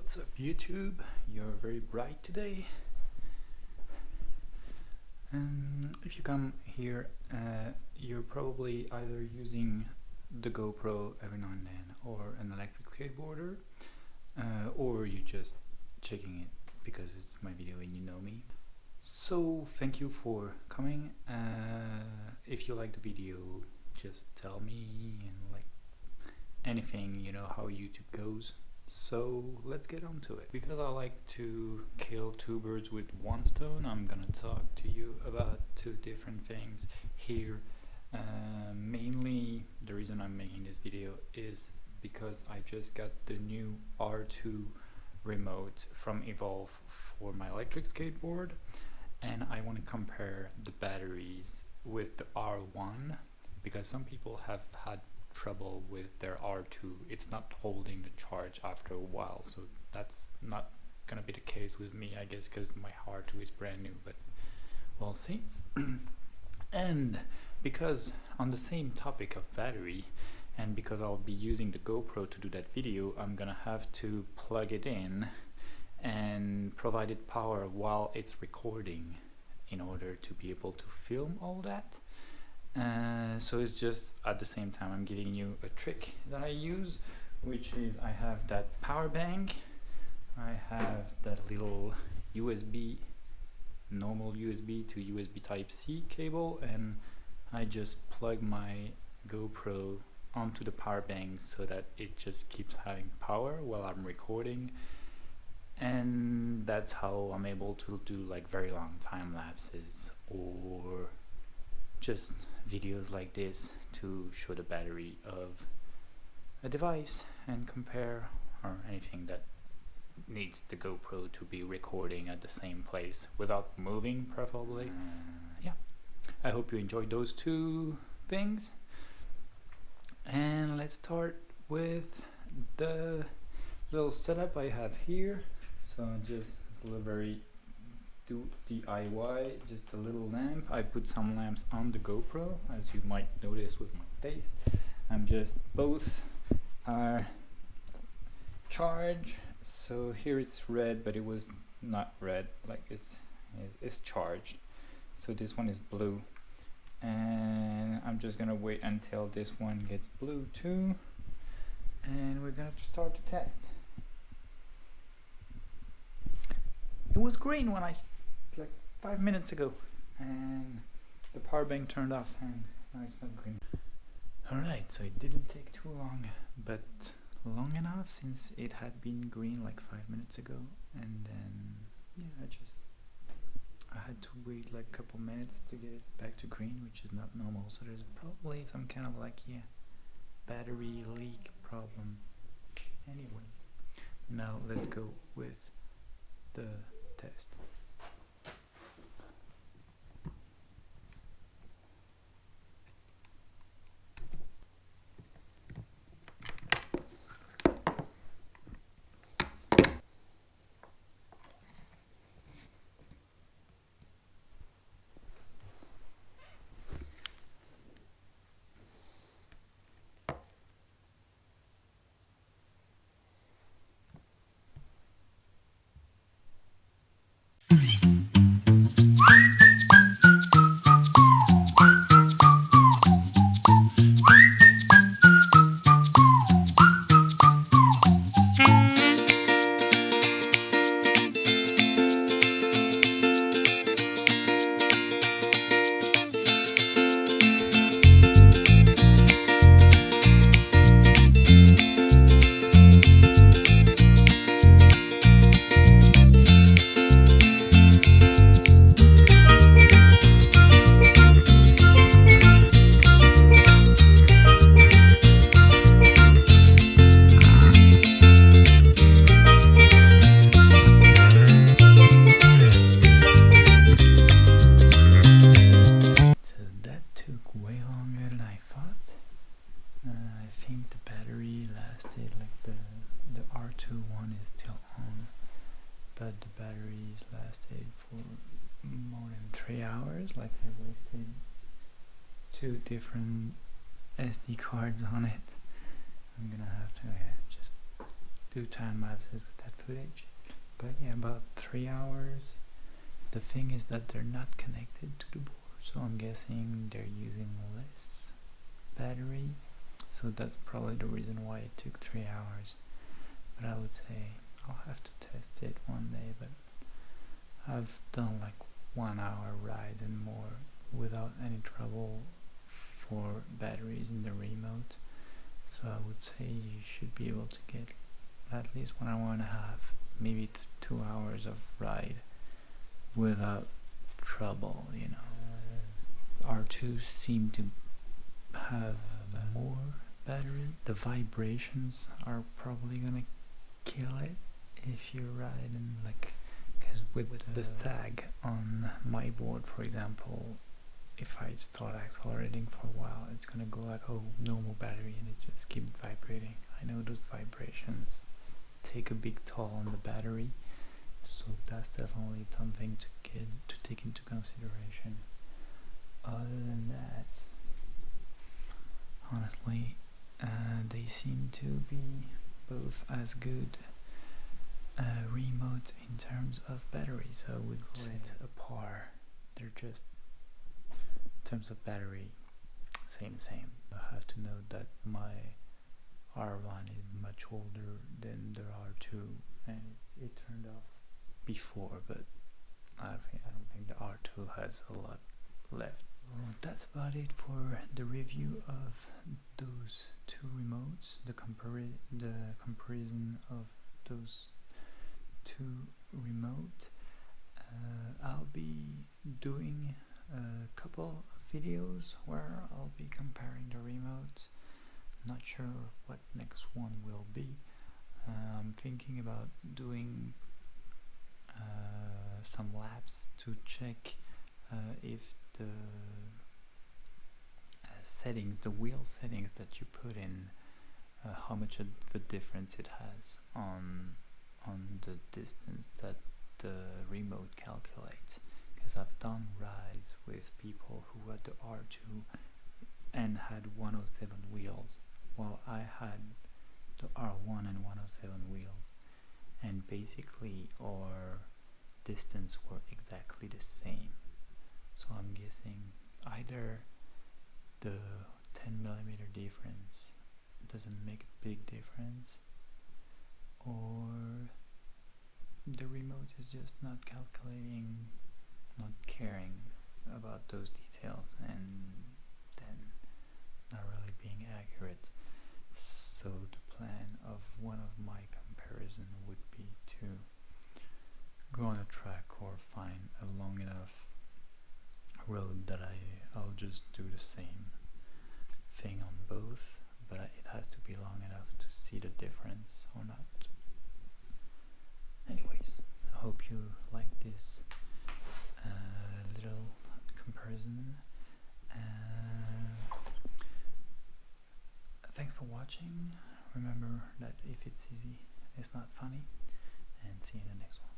What's up YouTube? You're very bright today. Um, if you come here, uh, you're probably either using the GoPro every now and then or an electric skateboarder uh, or you just checking it because it's my video and you know me. So thank you for coming. Uh, if you like the video, just tell me and like anything, you know how YouTube goes. So let's get on to it. Because I like to kill two birds with one stone, I'm gonna talk to you about two different things here. Uh, mainly the reason I'm making this video is because I just got the new R2 remote from Evolve for my electric skateboard and I want to compare the batteries with the R1 because some people have had trouble with their R2 it's not holding the charge after a while so that's not gonna be the case with me I guess because my R2 is brand new but we'll see. And because on the same topic of battery and because I'll be using the GoPro to do that video I'm gonna have to plug it in and provide it power while it's recording in order to be able to film all that uh, so it's just at the same time I'm giving you a trick that I use which is I have that power bank I have that little USB normal USB to USB type C cable and I just plug my GoPro onto the power bank so that it just keeps having power while I'm recording. And that's how I'm able to do like very long time lapses or just videos like this to show the battery of a device and compare or anything that needs the GoPro to be recording at the same place without moving preferably uh, yeah. I hope you enjoyed those two things. And let's start with the little setup I have here. So just a little very do DIY just a little lamp. I put some lamps on the GoPro as you might notice with my face. I'm just both are charged so here it's red but it was not red like it's it's charged. So this one is blue. And I'm just gonna wait until this one gets blue too. And we're gonna start the test. It was green when I five minutes ago and the power bank turned off and now it's not green. Alright so it didn't take too long but long enough since it had been green like five minutes ago and then yeah I just I had to wait like a couple minutes to get it back to green which is not normal. So there's probably some kind of like yeah battery leak problem. Anyways now let's go with the test I wasted two different SD cards on it. I'm gonna have to yeah, just do time lapses with that footage. But yeah about three hours. The thing is that they're not connected to the board so I'm guessing they're using less battery. So that's probably the reason why it took three hours. But I would say I'll have to test it one day but I've done like one hour ride and more without any trouble for batteries in the remote. So I would say you should be able to get at least one hour and a half maybe two hours of ride without trouble you know. R2 seem to have more battery the vibrations are probably gonna kill it if you ride in like with the sag on my board for example if I start accelerating for a while it's gonna go like oh normal battery and it just keeps vibrating. I know those vibrations take a big toll on the battery so that's definitely something to get to take into consideration. Other than that honestly uh, they seem to be both as good uh, remotes in terms of batteries I would say a par. They're just in terms of battery same same. I have to note that my R1 is much older than the R2 and it turned off before but I, think, I don't think the R2 has a lot left. Well, that's about it for the review of those two remotes the compari the comparison of those two remote uh, I'll be doing a couple of videos where I'll be comparing the remotes. Not sure what next one will be. Uh, I'm thinking about doing uh, some labs to check uh, if the uh, settings the wheel settings that you put in uh, how much of the difference it has on on the distance that the remote calculates. Because I've done rides with people who had the R2 and had 107 wheels while I had the R1 and 107 wheels. And basically our distance were exactly the same. So I'm guessing either the 10 millimeter difference doesn't make a big difference or the remote is just not calculating not caring about those details and then not really being accurate. So the plan of one of my comparison would be to go on a track or find a long enough road that I, I'll just do the same thing on both but it has to be long enough to see the difference or not hope you like this uh, little comparison. Uh, thanks for watching. Remember that if it's easy it's not funny. And see you in the next one